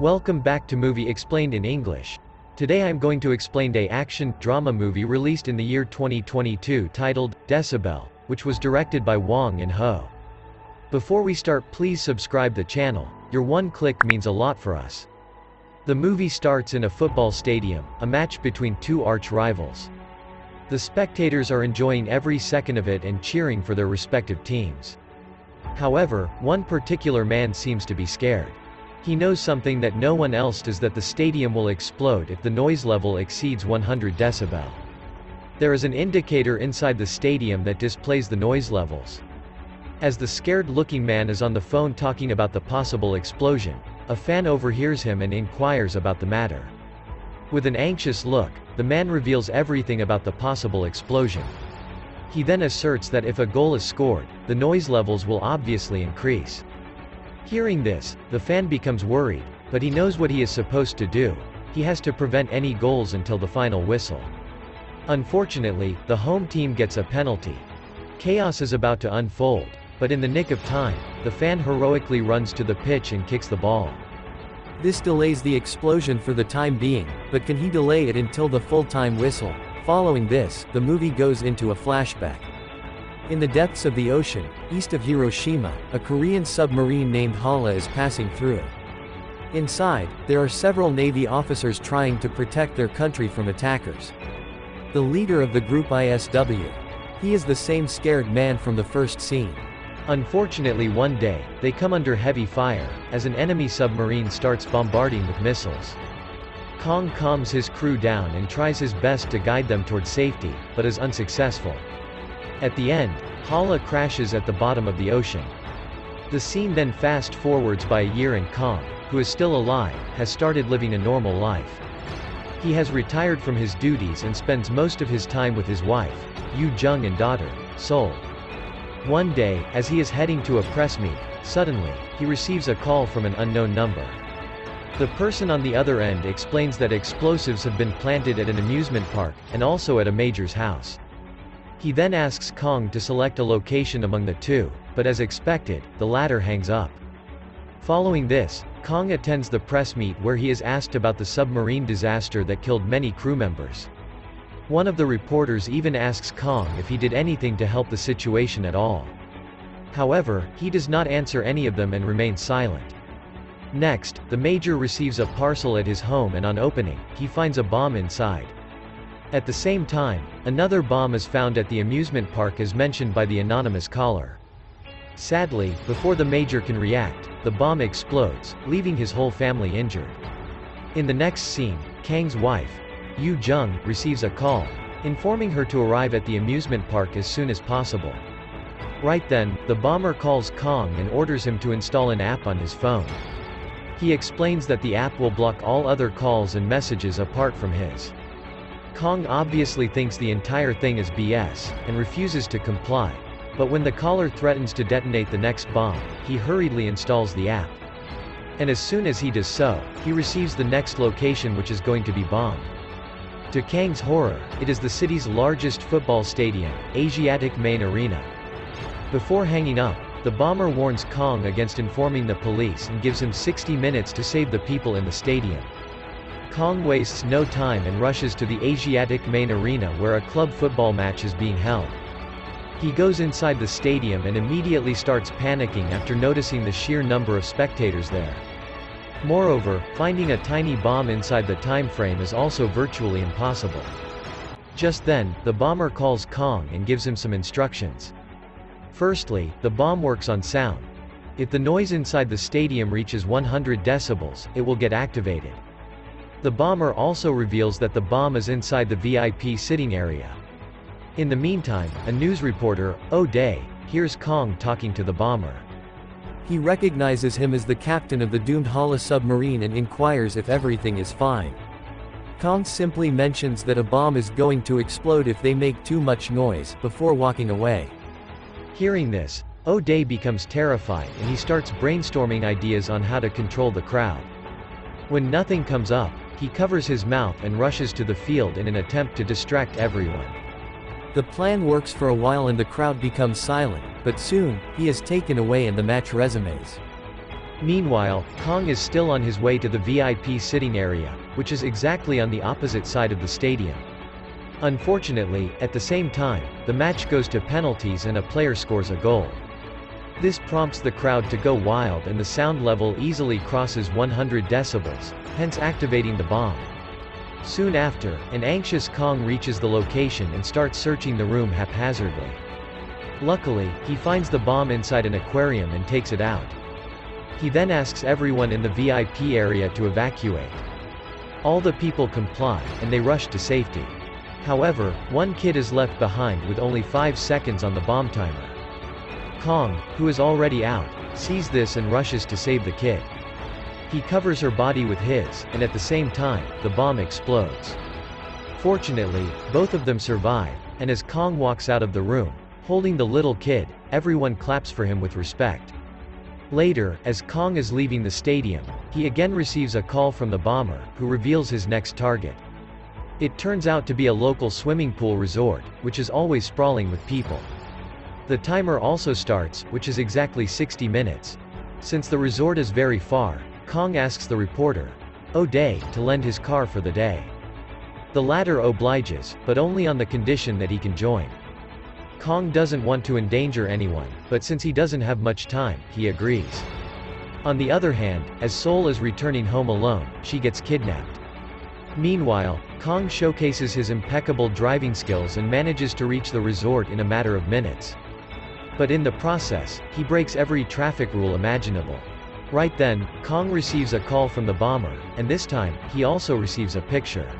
Welcome back to Movie Explained in English. Today I'm going to explain a action drama movie released in the year 2022 titled Decibel, which was directed by Hwang In-ho. Before we start please subscribe the channel, your one click means a lot for us. The movie starts in a football stadium, a match between two arch rivals. The spectators are enjoying every second of it and cheering for their respective teams. However, one particular man seems to be scared. He knows something that no one else does that the stadium will explode if the noise level exceeds 100 decibel. There is an indicator inside the stadium that displays the noise levels. As the scared-looking man is on the phone talking about the possible explosion, a fan overhears him and inquires about the matter. With an anxious look, the man reveals everything about the possible explosion. He then asserts that if a goal is scored, the noise levels will obviously increase. Hearing this, the fan becomes worried, but he knows what he is supposed to do. He has to prevent any goals until the final whistle. Unfortunately, the home team gets a penalty. Chaos is about to unfold, but in the nick of time, the fan heroically runs to the pitch and kicks the ball. This delays the explosion for the time being, but can he delay it until the full-time whistle? Following this, the movie goes into a flashback. In the depths of the ocean, east of Hiroshima, a Korean submarine named Halla is passing through. Inside, there are several Navy officers trying to protect their country from attackers. The leader of the group ISW. He is the same scared man from the first scene. Unfortunately one day, they come under heavy fire, as an enemy submarine starts bombarding with missiles. Kong calms his crew down and tries his best to guide them toward safety, but is unsuccessful. At the end, Halla crashes at the bottom of the ocean. The scene then fast forwards by a year and Kong, who is still alive, has started living a normal life. He has retired from his duties and spends most of his time with his wife, Yu Jung and daughter, Sol. One day, as he is heading to a press meet, suddenly, he receives a call from an unknown number. The person on the other end explains that explosives have been planted at an amusement park, and also at a major's house. He then asks Kong to select a location among the two, but as expected, the latter hangs up. Following this, Kong attends the press meet where he is asked about the submarine disaster that killed many crew members. One of the reporters even asks Kong if he did anything to help the situation at all. However, he does not answer any of them and remains silent. Next, the major receives a parcel at his home and on opening, he finds a bomb inside. At the same time, another bomb is found at the amusement park as mentioned by the anonymous caller. Sadly, before the major can react, the bomb explodes, leaving his whole family injured. In the next scene, Kang's wife, Yu Jung, receives a call, informing her to arrive at the amusement park as soon as possible. Right then, the bomber calls Kong and orders him to install an app on his phone. He explains that the app will block all other calls and messages apart from his. Kong obviously thinks the entire thing is BS, and refuses to comply. But when the caller threatens to detonate the next bomb, he hurriedly installs the app. And as soon as he does so, he receives the next location which is going to be bombed. To Kang's horror, it is the city's largest football stadium, Asiatic Main Arena. Before hanging up, the bomber warns Kong against informing the police and gives him 60 minutes to save the people in the stadium. Kong wastes no time and rushes to the Asiatic Main Arena where a club football match is being held. He goes inside the stadium and immediately starts panicking after noticing the sheer number of spectators there. Moreover, finding a tiny bomb inside the time frame is also virtually impossible. Just then, the bomber calls Kong and gives him some instructions. Firstly, the bomb works on sound. If the noise inside the stadium reaches 100 decibels, it will get activated. The bomber also reveals that the bomb is inside the VIP sitting area. In the meantime, a news reporter, oh O'Day, hears Kong talking to the bomber. He recognizes him as the captain of the doomed Halla submarine and inquires if everything is fine. Kong simply mentions that a bomb is going to explode if they make too much noise, before walking away. Hearing this, oh O'Day becomes terrified and he starts brainstorming ideas on how to control the crowd. When nothing comes up, he covers his mouth and rushes to the field in an attempt to distract everyone. The plan works for a while and the crowd becomes silent, but soon, he is taken away and the match resumes. Meanwhile, Kong is still on his way to the VIP sitting area, which is exactly on the opposite side of the stadium. Unfortunately, at the same time, the match goes to penalties and a player scores a goal. This prompts the crowd to go wild and the sound level easily crosses 100 decibels, hence activating the bomb. Soon after, an anxious Kong reaches the location and starts searching the room haphazardly. Luckily, he finds the bomb inside an aquarium and takes it out. He then asks everyone in the VIP area to evacuate. All the people comply, and they rush to safety. However, one kid is left behind with only 5 seconds on the bomb timer. Kong, who is already out, sees this and rushes to save the kid. He covers her body with his, and at the same time, the bomb explodes. Fortunately, both of them survive, and as Kong walks out of the room, holding the little kid, everyone claps for him with respect. Later, as Kong is leaving the stadium, he again receives a call from the bomber, who reveals his next target. It turns out to be a local swimming pool resort, which is always sprawling with people. The timer also starts, which is exactly 60 minutes. Since the resort is very far, Kong asks the reporter, oh, O'Day, to lend his car for the day. The latter obliges, but only on the condition that he can join. Kong doesn't want to endanger anyone, but since he doesn't have much time, he agrees. On the other hand, as Sol is returning home alone, she gets kidnapped. Meanwhile, Kong showcases his impeccable driving skills and manages to reach the resort in a matter of minutes. But in the process, he breaks every traffic rule imaginable. Right then, Kong receives a call from the bomber, and this time, he also receives a picture.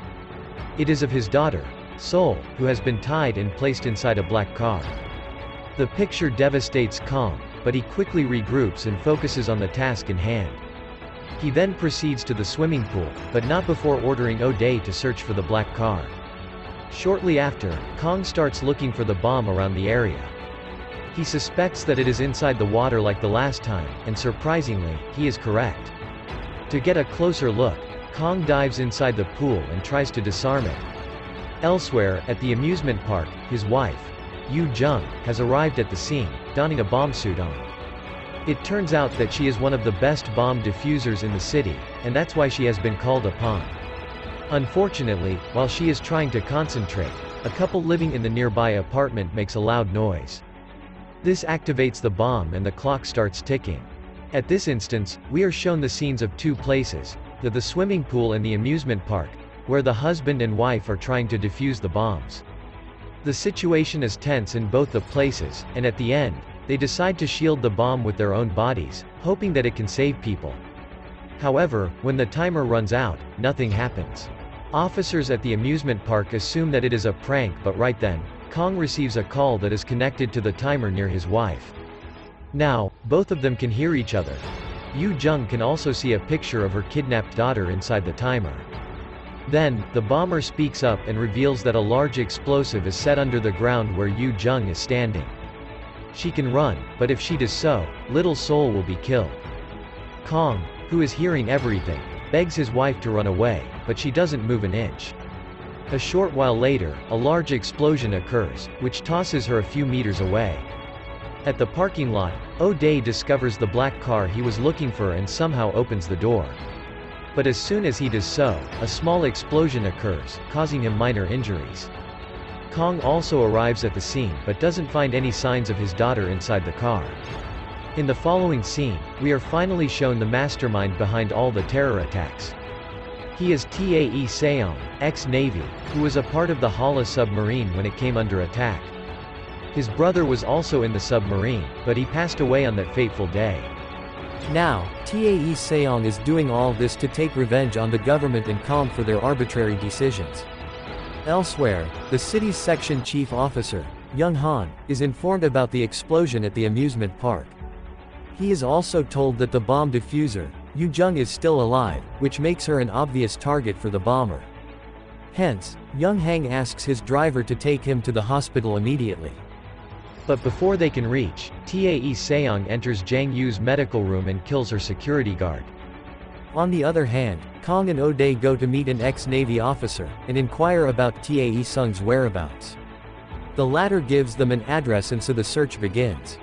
It is of his daughter, Seoul, who has been tied and placed inside a black car. The picture devastates Kong, but he quickly regroups and focuses on the task in hand. He then proceeds to the swimming pool, but not before ordering O'Day to search for the black car. Shortly after, Kong starts looking for the bomb around the area. He suspects that it is inside the water like the last time, and surprisingly, he is correct. To get a closer look, Kong dives inside the pool and tries to disarm it, Elsewhere, at the amusement park, his wife, Yu Jung, has arrived at the scene, donning a bomb suit on. It turns out that she is one of the best bomb diffusers in the city, and that's why she has been called upon. Unfortunately, while she is trying to concentrate, a couple living in the nearby apartment makes a loud noise. This activates the bomb and the clock starts ticking. At this instance, we are shown the scenes of two places, the, the swimming pool and the amusement park, where the husband and wife are trying to defuse the bombs. The situation is tense in both the places, and at the end, they decide to shield the bomb with their own bodies, hoping that it can save people. However, when the timer runs out, nothing happens. Officers at the amusement park assume that it is a prank but right then, Kong receives a call that is connected to the timer near his wife. Now, both of them can hear each other. Yu Jung can also see a picture of her kidnapped daughter inside the timer. Then, the bomber speaks up and reveals that a large explosive is set under the ground where Yu Jung is standing. She can run, but if she does so, little Seoul will be killed. Kong, who is hearing everything, begs his wife to run away, but she doesn't move an inch. A short while later, a large explosion occurs, which tosses her a few meters away. At the parking lot, O'Day discovers the black car he was looking for and somehow opens the door. But as soon as he does so, a small explosion occurs, causing him minor injuries. Kong also arrives at the scene but doesn't find any signs of his daughter inside the car. In the following scene, we are finally shown the mastermind behind all the terror attacks. He is Tae Seong, ex-Navy, who was a part of the Halla submarine when it came under attack. His brother was also in the submarine, but he passed away on that fateful day. Now, Tae Seong is doing all this to take revenge on the government and Kong for their arbitrary decisions. Elsewhere, the city's section chief officer, Young Han, is informed about the explosion at the amusement park. He is also told that the bomb diffuser, Yu Jung is still alive, which makes her an obvious target for the bomber. Hence, Young Han asks his driver to take him to the hospital immediately. But before they can reach, Tae Seong enters Jang Yu's medical room and kills her security guard. On the other hand, Kong and O'Day go to meet an ex-Navy officer, and inquire about Tae Seong's whereabouts. The latter gives them an address and so the search begins.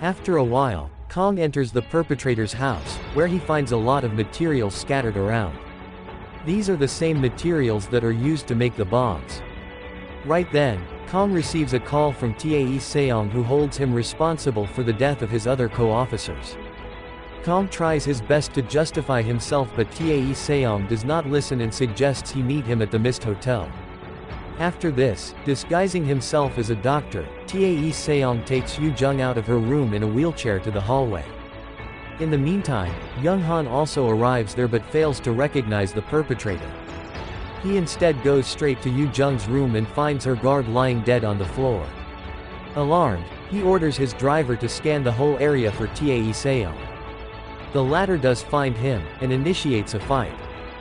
After a while, Kong enters the perpetrator's house, where he finds a lot of materials scattered around. These are the same materials that are used to make the bombs. Right then, Kong receives a call from Tae Seong who holds him responsible for the death of his other co-officers. Kong tries his best to justify himself but Tae Seong does not listen and suggests he meet him at the Mist Hotel. After this, disguising himself as a doctor, Tae Seong takes Yu Jung out of her room in a wheelchair to the hallway. In the meantime, Young Han also arrives there but fails to recognize the perpetrator. He instead goes straight to Yu Jung's room and finds her guard lying dead on the floor. Alarmed, he orders his driver to scan the whole area for Tae Seong. The latter does find him, and initiates a fight.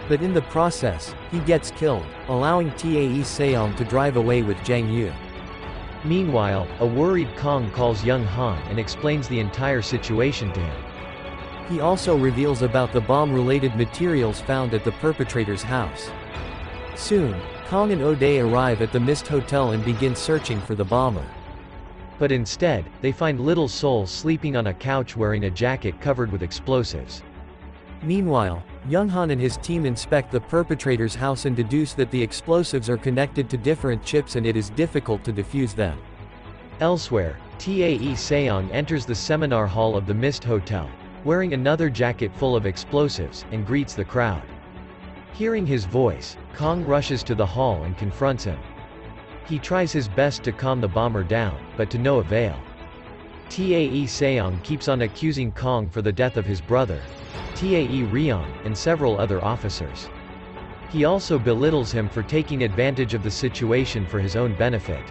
But in the process, he gets killed, allowing Tae Seong to drive away with Jang Yu. Meanwhile, a worried Kong calls young Han and explains the entire situation to him. He also reveals about the bomb-related materials found at the perpetrator's house. Soon, Kong and O'Day arrive at the Mist Hotel and begin searching for the bomber. But instead, they find Little Seoul sleeping on a couch wearing a jacket covered with explosives. Meanwhile, Young Han and his team inspect the perpetrator's house and deduce that the explosives are connected to different chips and it is difficult to defuse them. Elsewhere, Tae Seong enters the seminar hall of the Mist Hotel, wearing another jacket full of explosives, and greets the crowd. Hearing his voice, Kong rushes to the hall and confronts him. He tries his best to calm the bomber down, but to no avail. Tae Seong keeps on accusing Kong for the death of his brother, Tae Ryong, and several other officers. He also belittles him for taking advantage of the situation for his own benefit.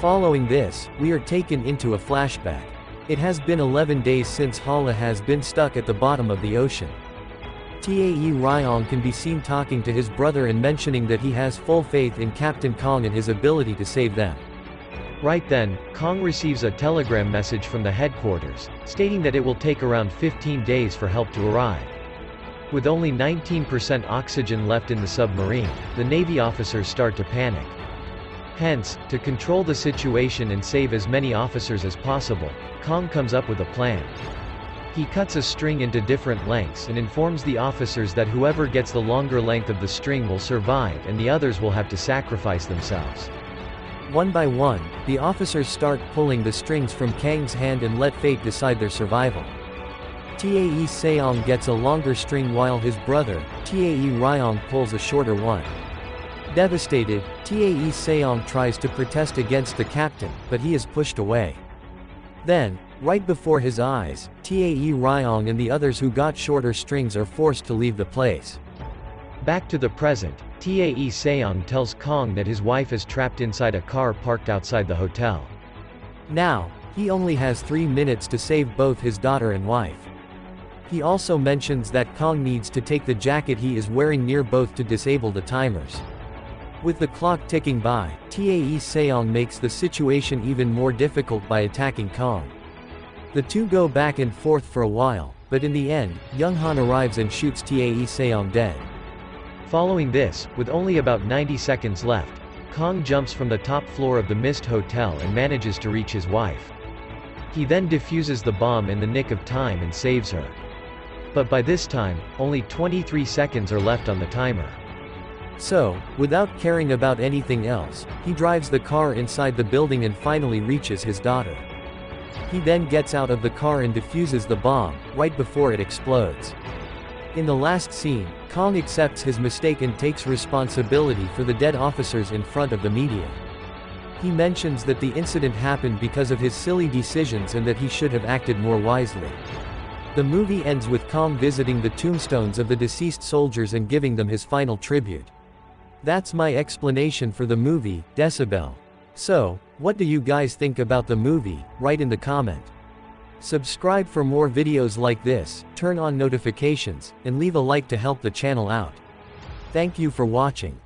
Following this, we are taken into a flashback. It has been 11 days since Halla has been stuck at the bottom of the ocean. Tae Ryong can be seen talking to his brother and mentioning that he has full faith in Captain Kong and his ability to save them. Right then, Kong receives a telegram message from the headquarters, stating that it will take around 15 days for help to arrive. With only 19% oxygen left in the submarine, the Navy officers start to panic. Hence, to control the situation and save as many officers as possible, Kong comes up with a plan. He cuts a string into different lengths and informs the officers that whoever gets the longer length of the string will survive and the others will have to sacrifice themselves. One by one, the officers start pulling the strings from Kang's hand and let fate decide their survival. Tae Seong gets a longer string while his brother, Tae Ryong pulls a shorter one. Devastated, Tae Seong tries to protest against the captain, but he is pushed away. Then, right before his eyes, Tae Ryong and the others who got shorter strings are forced to leave the place. Back to the present, Tae Seong tells Kong that his wife is trapped inside a car parked outside the hotel. Now, he only has three minutes to save both his daughter and wife. He also mentions that Kong needs to take the jacket he is wearing near both to disable the timers. With the clock ticking by, Tae Seong makes the situation even more difficult by attacking Kong. The two go back and forth for a while, but in the end, Young Han arrives and shoots Tae Seong dead. Following this, with only about 90 seconds left, Kong jumps from the top floor of the Mist Hotel and manages to reach his wife. He then defuses the bomb in the nick of time and saves her. But by this time, only 23 seconds are left on the timer. So, without caring about anything else, he drives the car inside the building and finally reaches his daughter. He then gets out of the car and defuses the bomb, right before it explodes. In the last scene, Kong accepts his mistake and takes responsibility for the dead officers in front of the media. He mentions that the incident happened because of his silly decisions and that he should have acted more wisely. The movie ends with Kong visiting the tombstones of the deceased soldiers and giving them his final tribute. That's my explanation for the movie, Decibel. So, what do you guys think about the movie, write in the comment. Subscribe for more videos like this, turn on notifications, and leave a like to help the channel out. Thank you for watching.